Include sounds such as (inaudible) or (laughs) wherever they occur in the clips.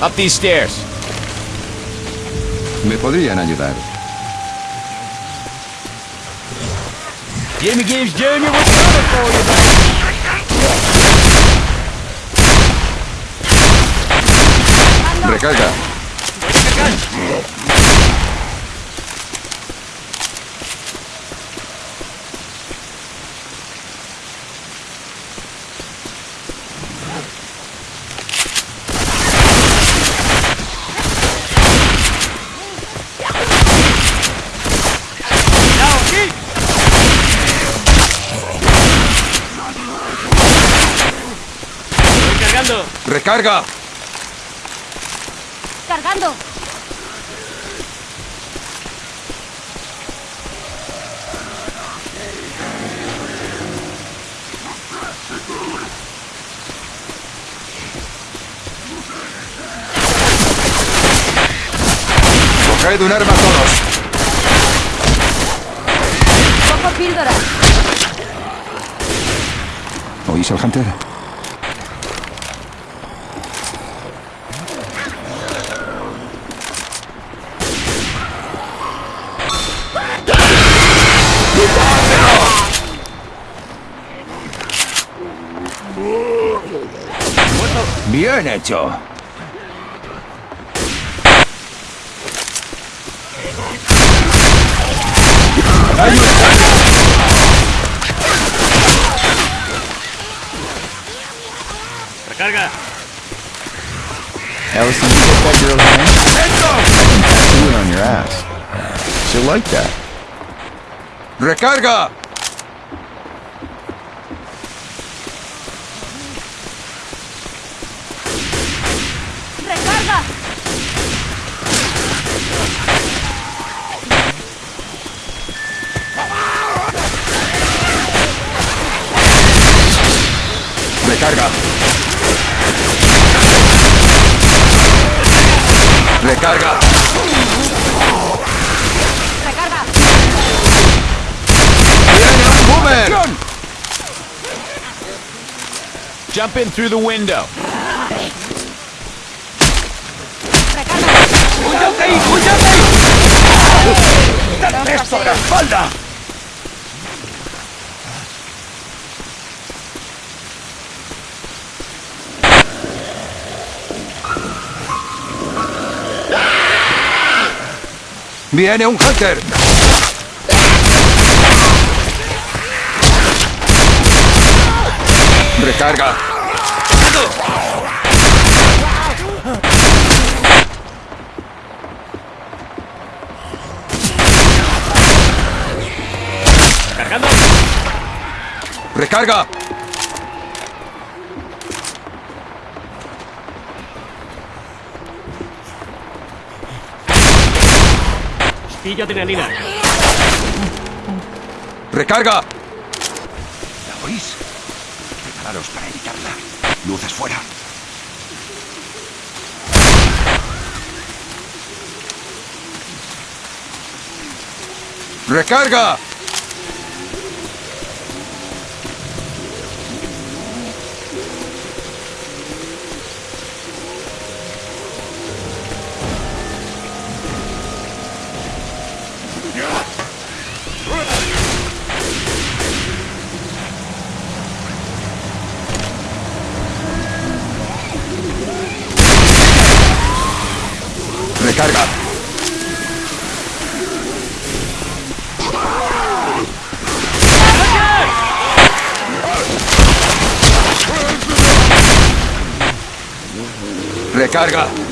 Up these stairs. Me podrían ayudar. Jimmy Gibbs Jr. was coming for you, baby. Recarga. Now, keep. Estoy cargando. Recarga. ¡Cargando! Coged un arma todos. ¡Cojo píldora! ¿Oís al Hunter? Bien hecho. Recarga. Allison, you get that girl's name? Tattoo it on your ass. She'll like that. Recarga. ¡Recarga! Recarga. ¡Recarga! ¡Viene un boomer! Jump in through the window. ¡Esto la espalda! ¡Viene un Hunter! Recarga. Cargando. Recarga. Adrenalina. Recarga. ¿La oís? Prepararos para evitarla. Luces fuera. Recarga. Recarga. Recarga. Recarga.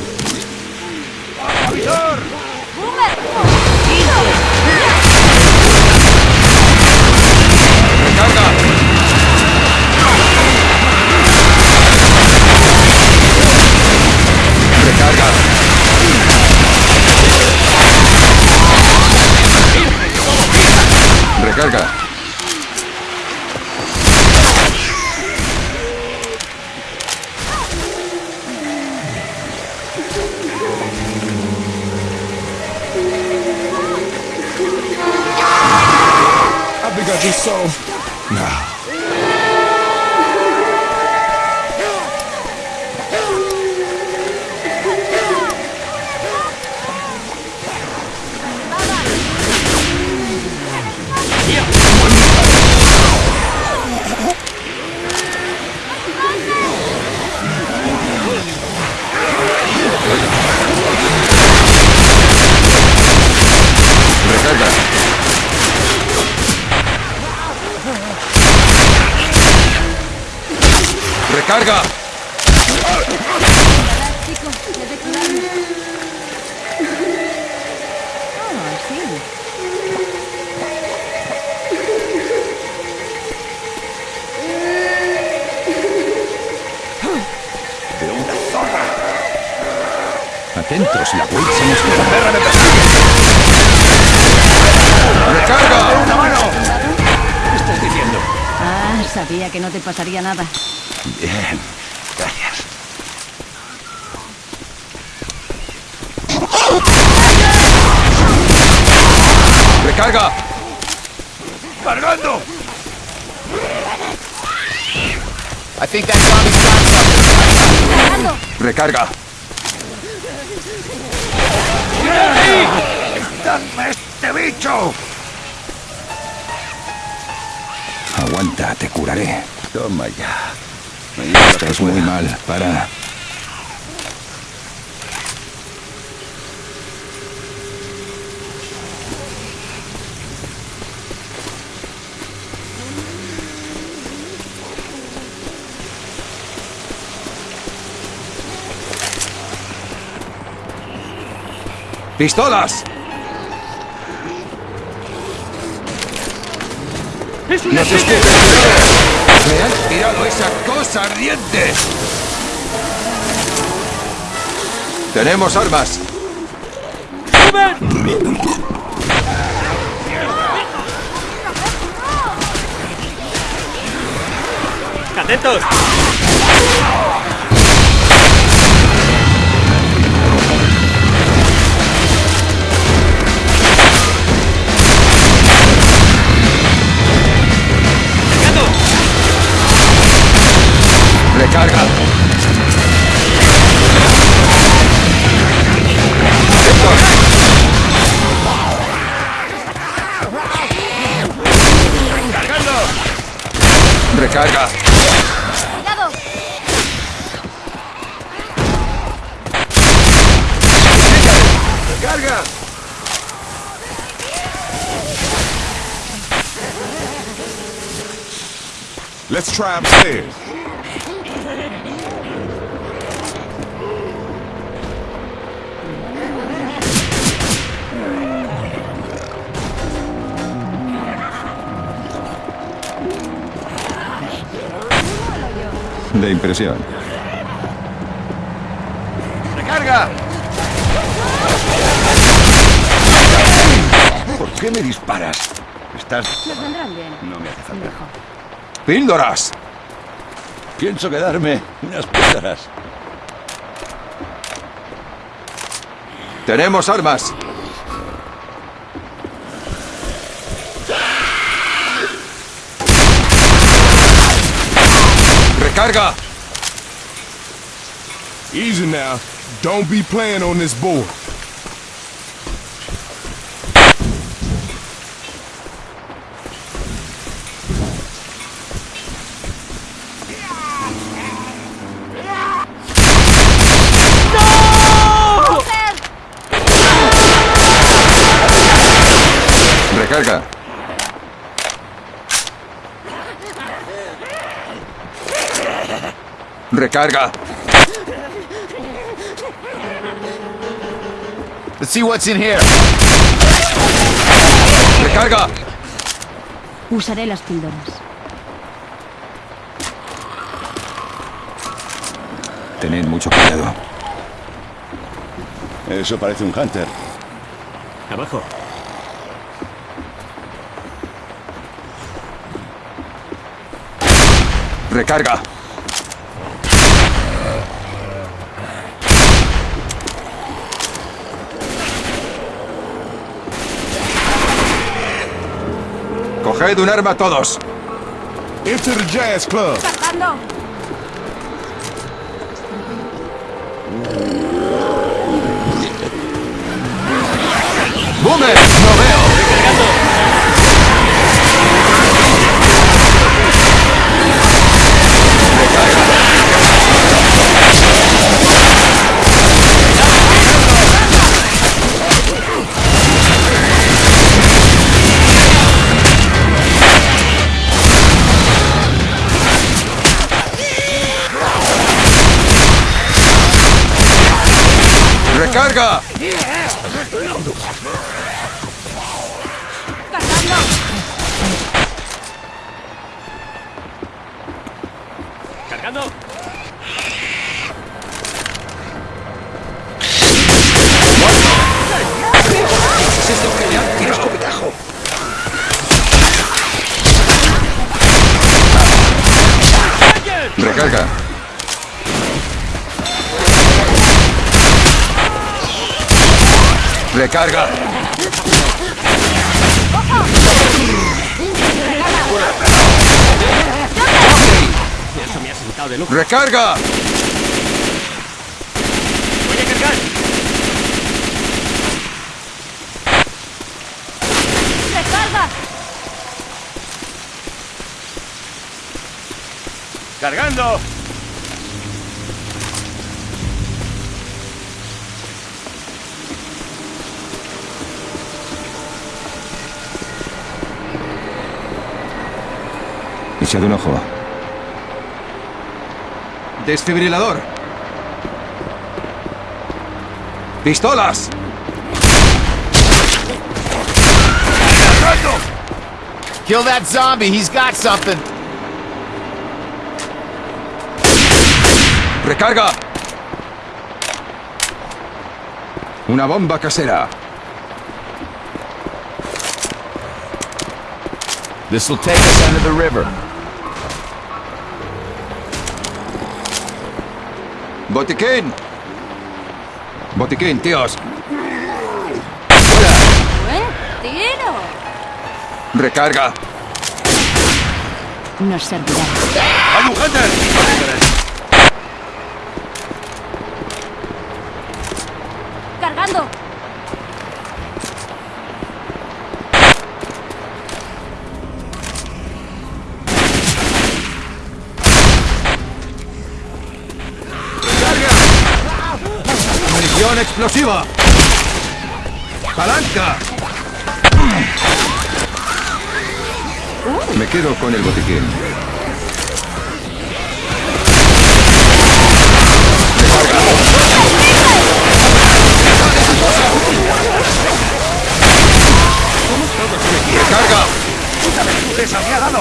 Recarga. I think I just saw. Recarga. Zorra. Atentos, la Wade se nos queda. ¡Perra me persigue! Recarga. ¡Una mano! ¿Qué estás diciendo? Ah, sabía que no te pasaría nada. Bien. Gracias. Recarga. ¡Cargando! I think that zombie's got something. ¡Cargando! Recarga. ¡Dame este bicho! Aguanta, te curaré. Toma ya. Estás muy mal. Para. ¡Pistolas! ¡Nos escupen! ¡Me han tirado esa cosa ardiente! ¡Tenemos armas! De impresión. ¡Recarga! ¿Por qué me disparas? Estás... Nos vendrán bien. No me hace falta. Mejor. ¡Píldoras! Pienso quedarme unas piedras. ¡Tenemos armas! ¡Recarga! Easy now. Don't be playing on this board. Recarga. Recarga. Let's see what's in here. Recarga. Usaré las píldoras. Tened mucho cuidado. Eso parece un hunter. Abajo. Recarga. Coged un arma todos. Into the jazz club. ¡Recarga! Eso. Recarga. ¡Voy a cargar! ¡Recarga! ¡Cargando! Echad un ojo. Desfibrilador. Pistolas. Kill that zombie, he's got something. Recarga. Una bomba casera. This will take us under the river. Botiquín. Botiquín, tíos. ¡Buen tiro! Recarga. Nos servirá. ¡Hay un Hunter! Munición explosiva. Palanca. Me quedo con el botiquín. ¡Recarga! ¡Esa me ha dado!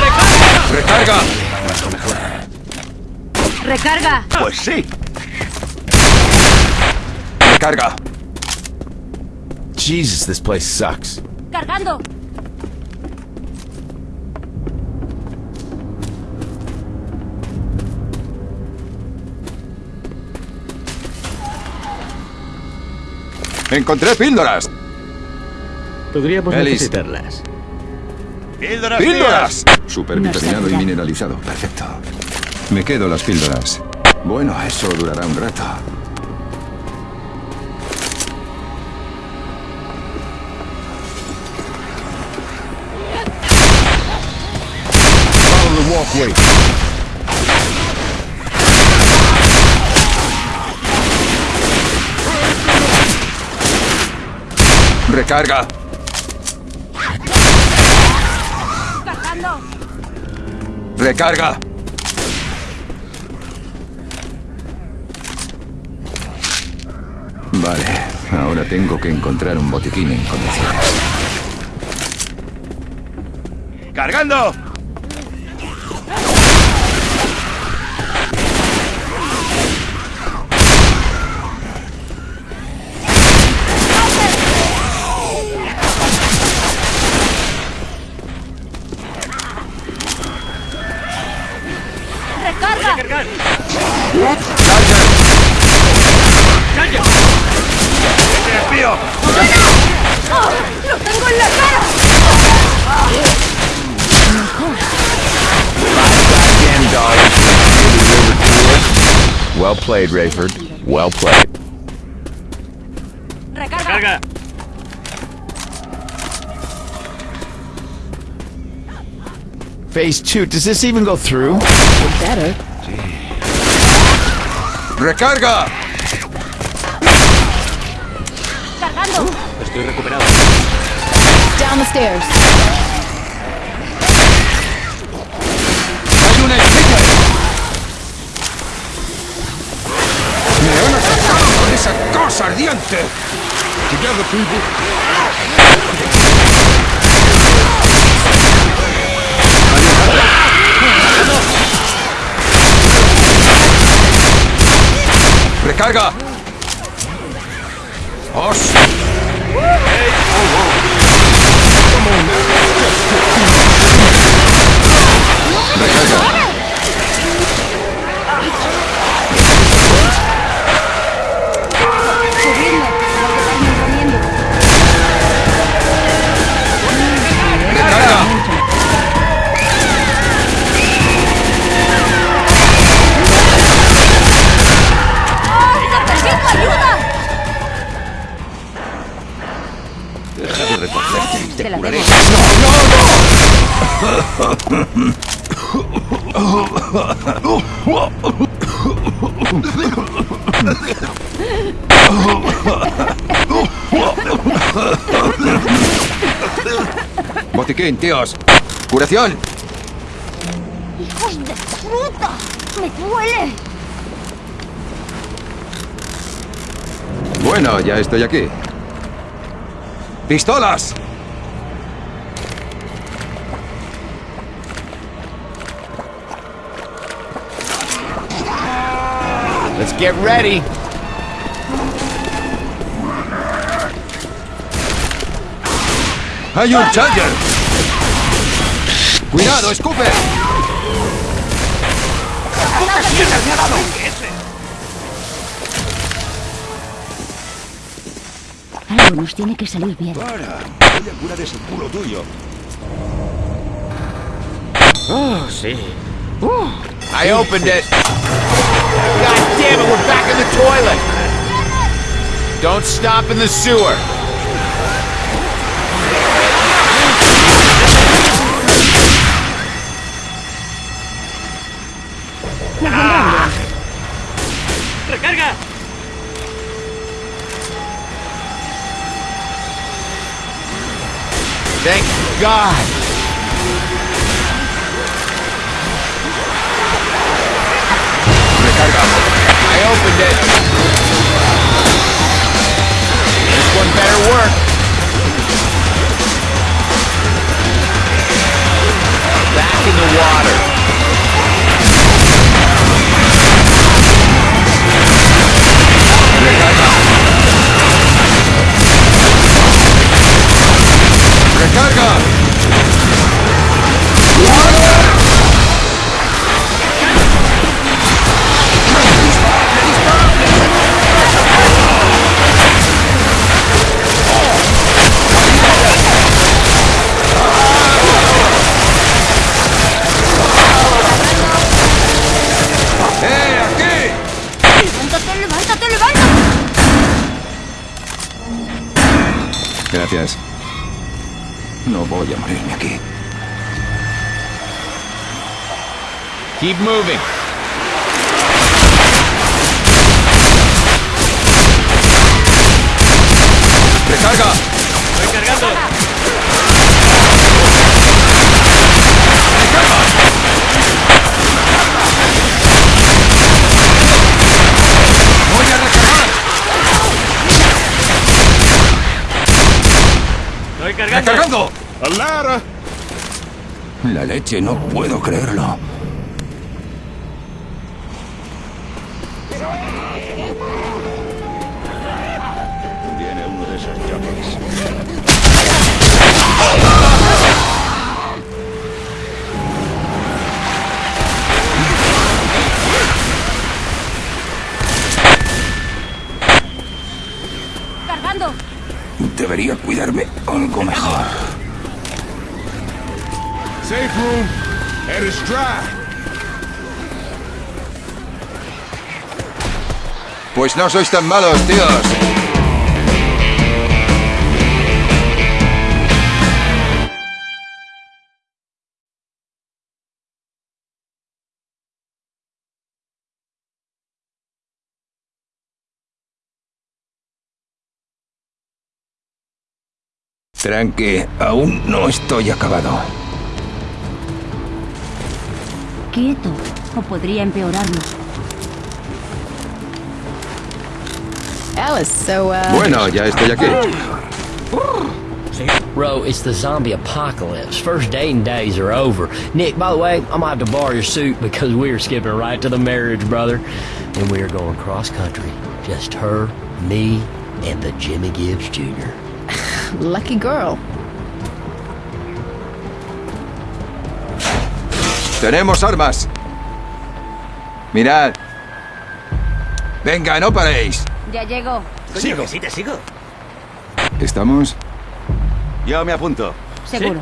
¡Recarga! ¡Recarga! Pues sí. ¡Recarga! Jesus, this place sucks. ¡Cargando! ¡Encontré píldoras! Podríamos Ellis. necesitarlas. ¡Píldoras! ¡Píldoras! Super No vitaminado y mineralizado. Perfecto. Me quedo las píldoras. Bueno, eso durará un rato. Follow the walkway. ¡Recarga! ¡Recarga! Vale, ahora tengo que encontrar un botiquín en condiciones. ¡Cargando! Played, Rayford. Well played. ¡Recarga! Phase two, does this even go through? Better. ¡Recarga! ¡Cargando! Estoy recuperado. Down the stairs. Together, people. ¡Recarga! ¡Os! Subidme. Botiquín, tíos. ¡Curación! ¡Hijos de puta! ¡Me duele! Bueno, ya estoy aquí. ¡Pistolas! Let's get ready. ¡Hay un Charger! ¡Cuidado, escupe! Algo nos tiene que salir bien. Para, voy a curar ese culo tuyo. Oh, see. Oh. I opened it. God damn it, we're back in the toilet. Don't stop in the sewer. Thank God. I opened it. This one better work. Back in the water. Voy a morirme aquí. Keep moving. ¡Recarga! ¡Estoy cargando! ¡Voy a recargar! ¡Estoy cargando! ¡Recargando! A ladder. La leche, no puedo creerlo. Tiene uno de esos jockeys. ¡Cargando! Debería cuidarme algo mejor. Safe room. And it's dry. Pues no sois tan malos, tíos. Tranqui, aún no estoy acabado. Quieto, o podría empeorarlo. Alice, so, uh... Bueno, ya estoy aquí. Bro, it's the zombie apocalypse. First dating days are over. Nick, by the way, I'm gonna have to borrow your suit because we are skipping right to the marriage, brother. And we are going cross country. Just her, me, and the Jimmy Gibbs Jr. (laughs) Lucky girl. Tenemos armas. Mirad. Venga, no paréis. Ya llego. Sigo. Sí, te sigo. ¿Estamos? Yo me apunto. Seguro.